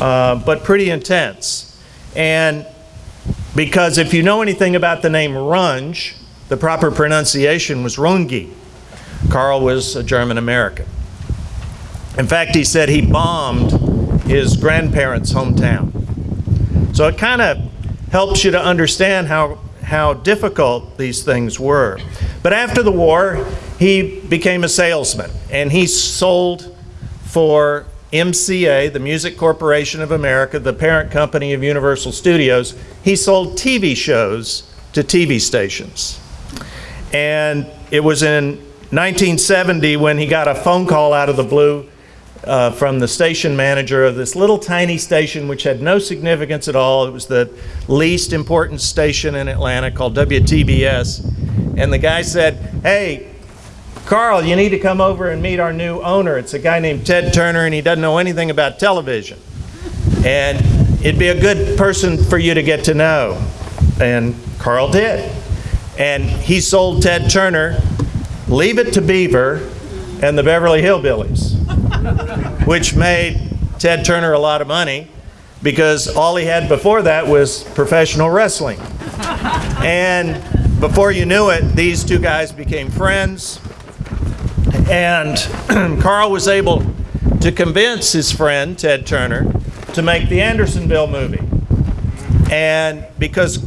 uh, but pretty intense. And because if you know anything about the name Runge, the proper pronunciation was Runge. Carl was a German American. In fact, he said he bombed his grandparents' hometown. So it kind of helps you to understand how, how difficult these things were. But after the war, he became a salesman and he sold for MCA, the Music Corporation of America, the parent company of Universal Studios. He sold TV shows to TV stations. And it was in 1970 when he got a phone call out of the blue uh, from the station manager of this little tiny station which had no significance at all. It was the least important station in Atlanta called WTBS. And the guy said, Hey, Carl, you need to come over and meet our new owner. It's a guy named Ted Turner, and he doesn't know anything about television. And it'd be a good person for you to get to know. And Carl did. And he sold Ted Turner Leave It to Beaver and the Beverly Hillbillies, which made Ted Turner a lot of money because all he had before that was professional wrestling. And before you knew it, these two guys became friends. And *clears throat* Carl was able to convince his friend, Ted Turner, to make the Andersonville movie. And because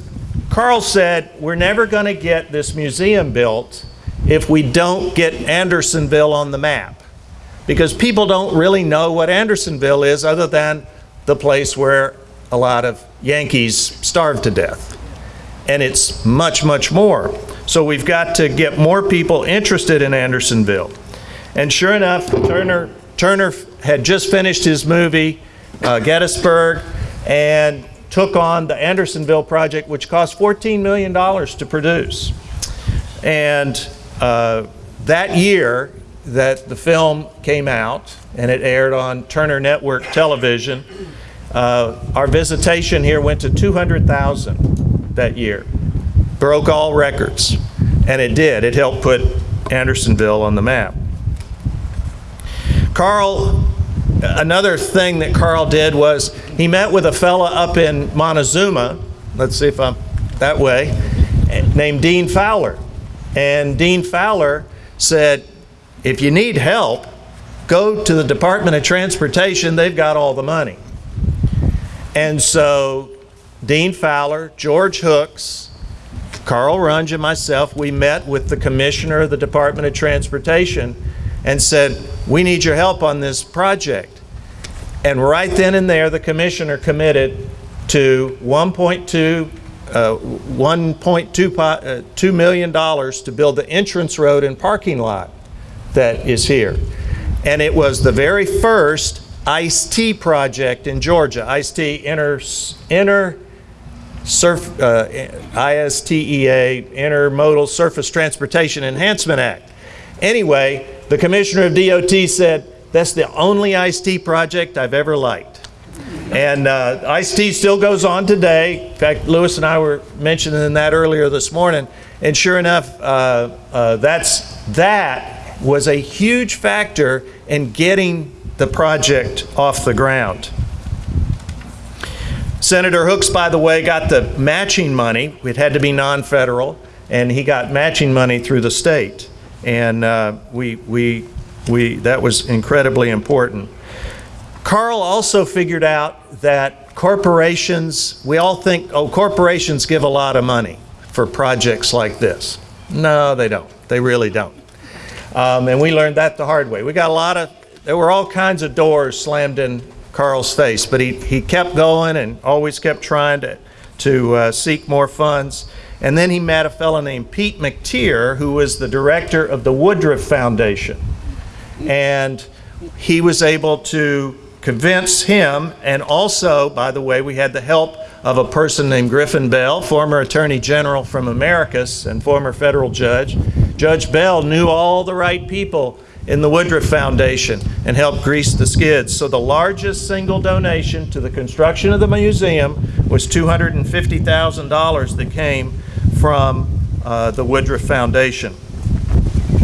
Carl said, we're never going to get this museum built if we don't get Andersonville on the map. Because people don't really know what Andersonville is other than the place where a lot of Yankees starved to death. And it's much, much more. So we've got to get more people interested in Andersonville. And sure enough, Turner, Turner had just finished his movie, uh, Gettysburg, and took on the Andersonville project, which cost $14 million to produce. And uh, that year that the film came out and it aired on Turner Network Television, uh, our visitation here went to 200,000 that year. Broke all records. And it did. It helped put Andersonville on the map. Carl, another thing that Carl did was he met with a fella up in Montezuma, let's see if I'm that way, named Dean Fowler. And Dean Fowler said, if you need help, go to the Department of Transportation, they've got all the money. And so Dean Fowler, George Hooks, Carl Runge, and myself, we met with the commissioner of the Department of Transportation and said, We need your help on this project. And right then and there, the commissioner committed to 1.2 uh, $1.2 uh, $2 million to build the entrance road and parking lot that is here. And it was the very first ISTEA project in Georgia, ISTEA inter, inter surf, uh, ISTEA, Intermodal Surface Transportation Enhancement Act. Anyway, the commissioner of DOT said, that's the only ISTEA project I've ever liked. And uh, ISTEA still goes on today. In fact, Lewis and I were mentioning that earlier this morning. And sure enough, uh, uh, that's, that was a huge factor in getting the project off the ground. Senator Hooks, by the way, got the matching money. It had to be non-federal, and he got matching money through the state. And uh, we, we, we, that was incredibly important. Carl also figured out that corporations, we all think, oh, corporations give a lot of money for projects like this. No, they don't. They really don't. Um, and we learned that the hard way. We got a lot of, there were all kinds of doors slammed in Carl's face, but he, he kept going and always kept trying to, to uh, seek more funds. And then he met a fellow named Pete McTier, who was the director of the Woodruff Foundation. And he was able to convince him, and also, by the way, we had the help of a person named Griffin Bell, former Attorney General from Americus and former federal judge. Judge Bell knew all the right people in the Woodruff Foundation and helped grease the skids. So the largest single donation to the construction of the museum was $250,000 that came from uh, the Woodruff Foundation.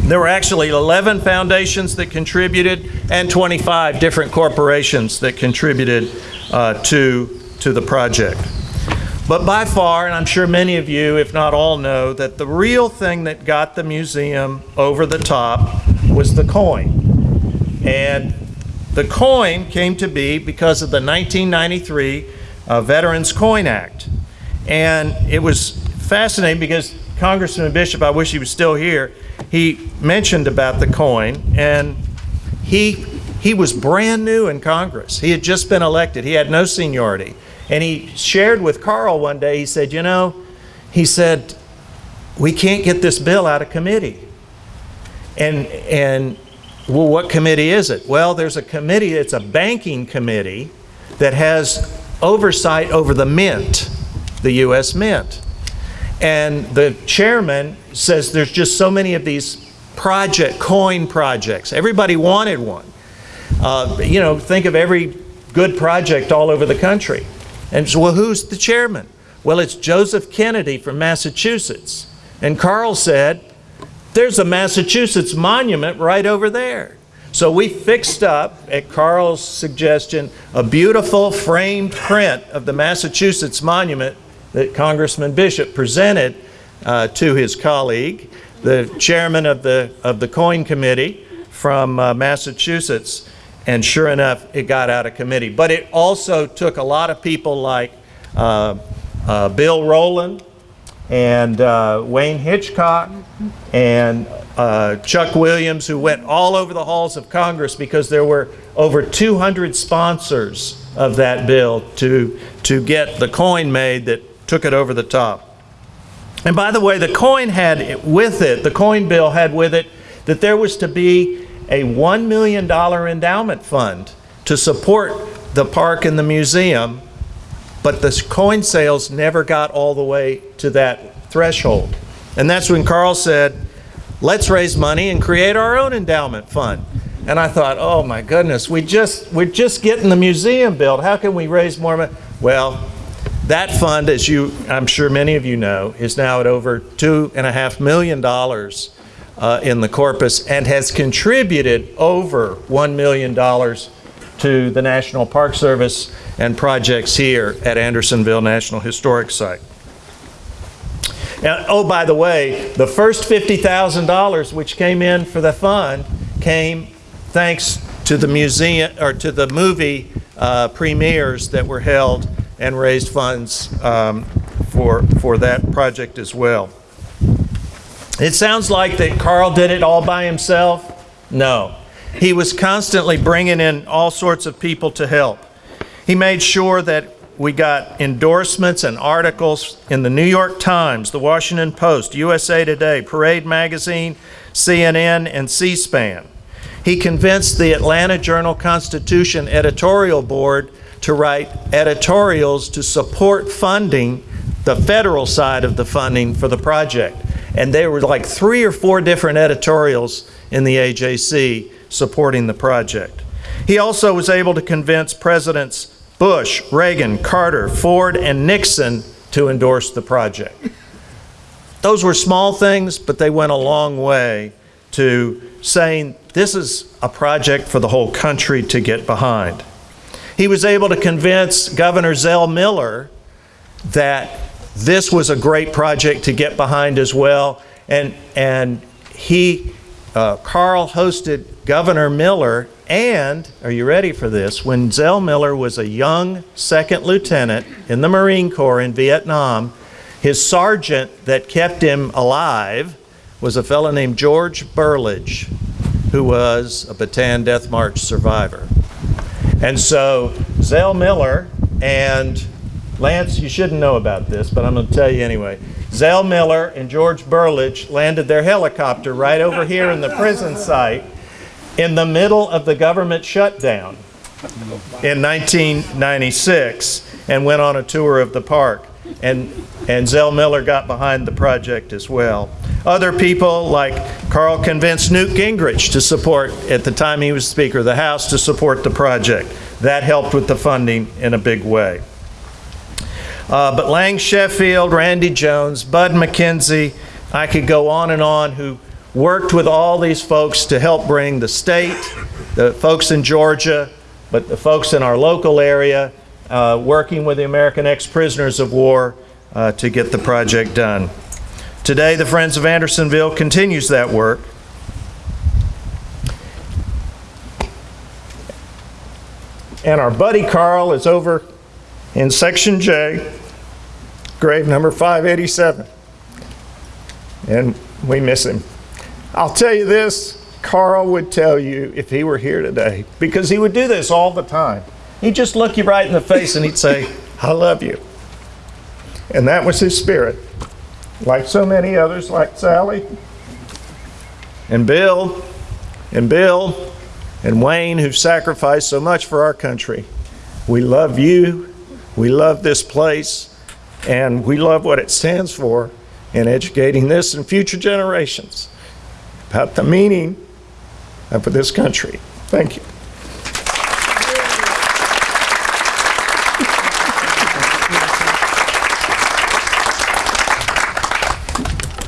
There were actually 11 foundations that contributed and 25 different corporations that contributed uh, to, to the project. But by far, and I'm sure many of you, if not all, know that the real thing that got the museum over the top was the coin. And the coin came to be because of the 1993 uh, Veterans Coin Act. And it was fascinating because Congressman Bishop, I wish he was still here, he mentioned about the coin and he, he was brand new in Congress. He had just been elected. He had no seniority. And he shared with Carl one day, he said, you know, he said, we can't get this bill out of committee. And, and well, what committee is it? Well, there's a committee, it's a banking committee that has oversight over the mint, the U.S. Mint. And the chairman says there's just so many of these project, coin projects. Everybody wanted one. Uh, you know, think of every good project all over the country. And so, well, who's the chairman? Well, it's Joseph Kennedy from Massachusetts. And Carl said, there's a Massachusetts monument right over there. So we fixed up, at Carl's suggestion, a beautiful framed print of the Massachusetts monument that Congressman Bishop presented uh, to his colleague, the chairman of the, of the coin committee from uh, Massachusetts. And sure enough, it got out of committee. But it also took a lot of people like uh, uh, Bill Rowland and uh, Wayne Hitchcock and uh, Chuck Williams, who went all over the halls of Congress because there were over 200 sponsors of that bill to, to get the coin made that took it over the top. And by the way, the coin had with it, the coin bill had with it that there was to be a $1 million endowment fund to support the park and the museum, but the coin sales never got all the way to that threshold. And that's when Carl said, let's raise money and create our own endowment fund. And I thought, oh my goodness, we just, we're just getting the museum built. How can we raise more money? Well, that fund, as you, I'm sure many of you know, is now at over two and a half million dollars uh, in the corpus and has contributed over $1 million to the National Park Service and projects here at Andersonville National Historic Site. Oh, by the way, the first $50,000 which came in for the fund came thanks to the museum or to the movie uh, premieres that were held and raised funds um, for, for that project as well. It sounds like that Carl did it all by himself. No. He was constantly bringing in all sorts of people to help. He made sure that we got endorsements and articles in the New York Times, the Washington Post, USA Today, Parade Magazine, CNN, and C-SPAN. He convinced the Atlanta Journal-Constitution editorial board to write editorials to support funding the federal side of the funding for the project. And there were like three or four different editorials in the AJC supporting the project. He also was able to convince Presidents Bush, Reagan, Carter, Ford, and Nixon to endorse the project. Those were small things, but they went a long way to saying this is a project for the whole country to get behind. He was able to convince Governor Zell Miller that this was a great project to get behind as well. And, and he, uh, Carl hosted Governor Miller and, are you ready for this? When Zell Miller was a young second lieutenant in the Marine Corps in Vietnam, his sergeant that kept him alive was a fellow named George Burlage, who was a Bataan Death March survivor. And so Zell Miller and Lance, you shouldn't know about this, but I'm going to tell you anyway. Zell Miller and George Burlage landed their helicopter right over here in the prison site in the middle of the government shutdown in 1996 and went on a tour of the park. And, and Zell Miller got behind the project as well. Other people like Carl convinced Newt Gingrich to support, at the time he was Speaker of the House, to support the project. That helped with the funding in a big way. Uh, but Lang Sheffield, Randy Jones, Bud McKenzie, I could go on and on, who worked with all these folks to help bring the state, the folks in Georgia, but the folks in our local area, uh, working with the American ex-prisoners of war uh, to get the project done. Today, the Friends of Andersonville continues that work. And our buddy Carl is over in Section J, grave number 587. And we miss him. I'll tell you this, Carl would tell you if he were here today, because he would do this all the time. He'd just look you right in the face and he'd say, *laughs* I love you. And that was his spirit. Like so many others, like Sally and Bill and Bill and Wayne, who've sacrificed so much for our country. We love you, we love this place, and we love what it stands for in educating this and future generations about the meaning of this country. Thank you.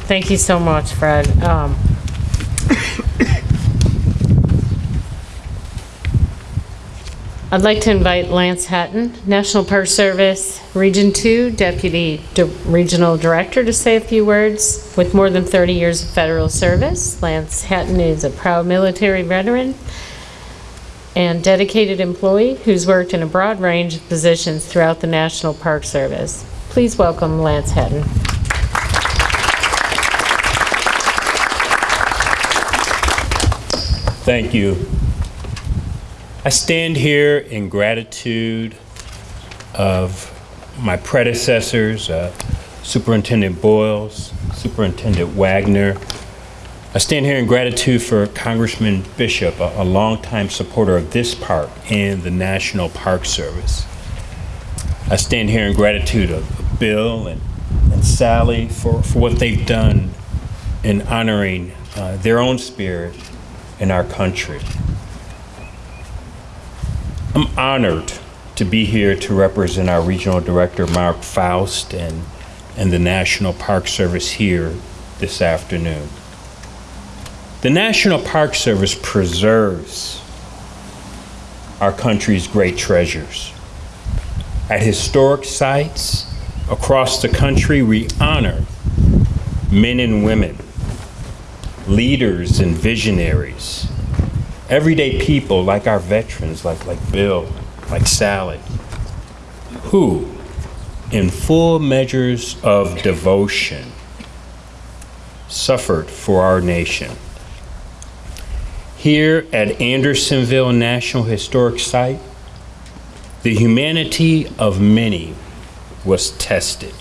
Thank you so much, Fred. Um, I'd like to invite Lance Hatton, National Park Service Region 2 Deputy Regional Director, to say a few words. With more than 30 years of federal service, Lance Hatton is a proud military veteran and dedicated employee who's worked in a broad range of positions throughout the National Park Service. Please welcome Lance Hatton. Thank you. I stand here in gratitude of my predecessors, uh, Superintendent Boyles, Superintendent Wagner. I stand here in gratitude for Congressman Bishop, a, a longtime supporter of this park and the National Park Service. I stand here in gratitude of Bill and, and Sally for, for what they've done in honoring uh, their own spirit in our country. I'm honored to be here to represent our regional director, Mark Foust, and, and the National Park Service here this afternoon. The National Park Service preserves our country's great treasures. At historic sites across the country, we honor men and women, leaders and visionaries, everyday people like our veterans, like, like Bill, like Sally, who, in full measures of devotion, suffered for our nation. Here at Andersonville National Historic Site, the humanity of many was tested.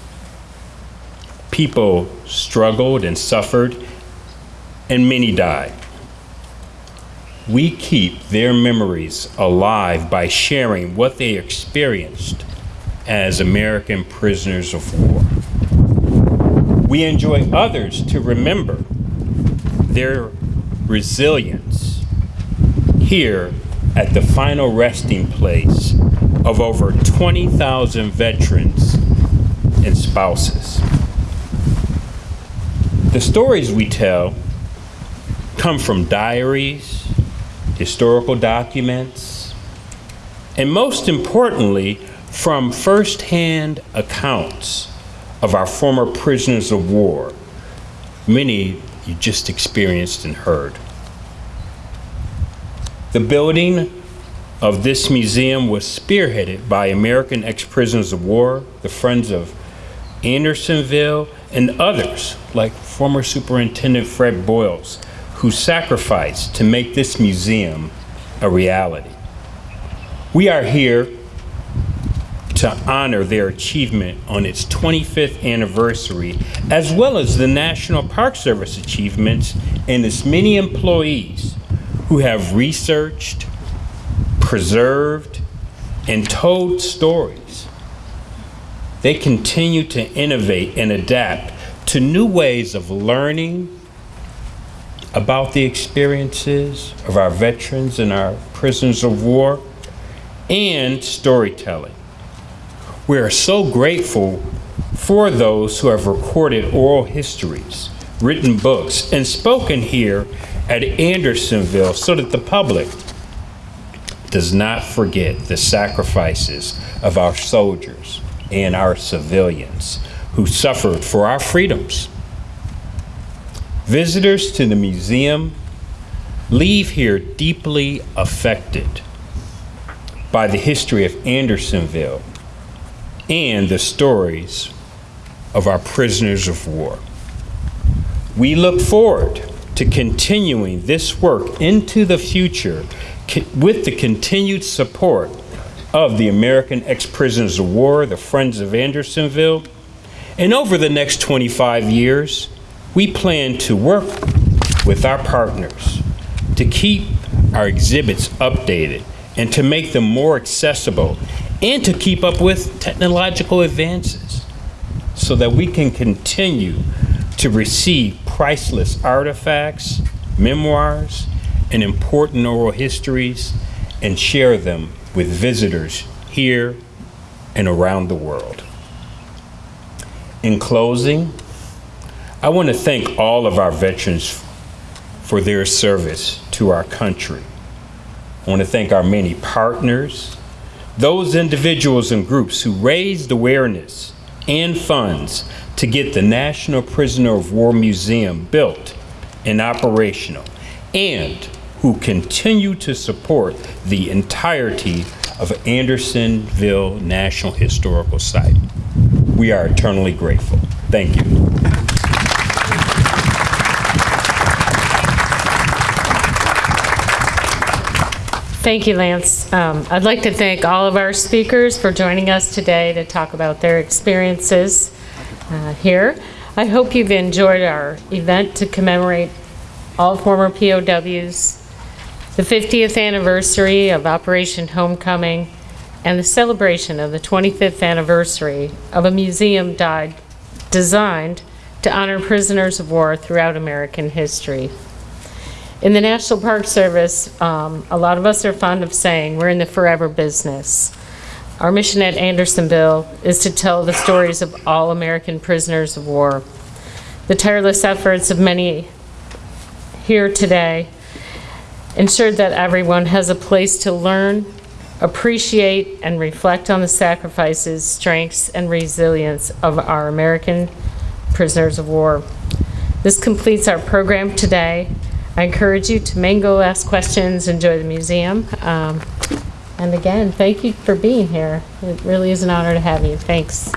People struggled and suffered, and many died. We keep their memories alive by sharing what they experienced as American prisoners of war. We enjoy others to remember their resilience here at the final resting place of over 20,000 veterans and spouses. The stories we tell come from diaries, historical documents, and most importantly, from firsthand accounts of our former prisoners of war, many you just experienced and heard. The building of this museum was spearheaded by American ex prisoners of war, the Friends of Andersonville, and others like former Superintendent Fred Boyles, who sacrificed to make this museum a reality. We are here to honor their achievement on its 25th anniversary, as well as the National Park Service achievements and its many employees who have researched, preserved, and told stories. They continue to innovate and adapt to new ways of learning about the experiences of our veterans and our prisoners of war and storytelling. We are so grateful for those who have recorded oral histories, written books, and spoken here at Andersonville so that the public does not forget the sacrifices of our soldiers and our civilians who suffered for our freedoms. Visitors to the museum leave here deeply affected by the history of Andersonville and the stories of our prisoners of war. We look forward to continuing this work into the future with the continued support of the American ex-prisoners of war, the Friends of Andersonville. And over the next 25 years, we plan to work with our partners to keep our exhibits updated and to make them more accessible and to keep up with technological advances so that we can continue to receive priceless artifacts, memoirs, and important oral histories and share them with visitors here and around the world. In closing, I want to thank all of our veterans for their service to our country. I want to thank our many partners, those individuals and groups who raised awareness and funds to get the National Prisoner of War Museum built and operational, and who continue to support the entirety of Andersonville National Historical Site. We are eternally grateful. Thank you. Thank you, Lance. Um, I'd like to thank all of our speakers for joining us today to talk about their experiences uh, here. I hope you've enjoyed our event to commemorate all former POWs, the 50th anniversary of Operation Homecoming, and the celebration of the 25th anniversary of a museum died, designed to honor prisoners of war throughout American history. In the National Park Service, um, a lot of us are fond of saying we're in the forever business. Our mission at Andersonville is to tell the stories of all American prisoners of war. The tireless efforts of many here today ensured that everyone has a place to learn, appreciate, and reflect on the sacrifices, strengths, and resilience of our American prisoners of war. This completes our program today. I encourage you to mingle, ask questions, enjoy the museum. Um, And again, thank you for being here. It really is an honor to have you. Thanks.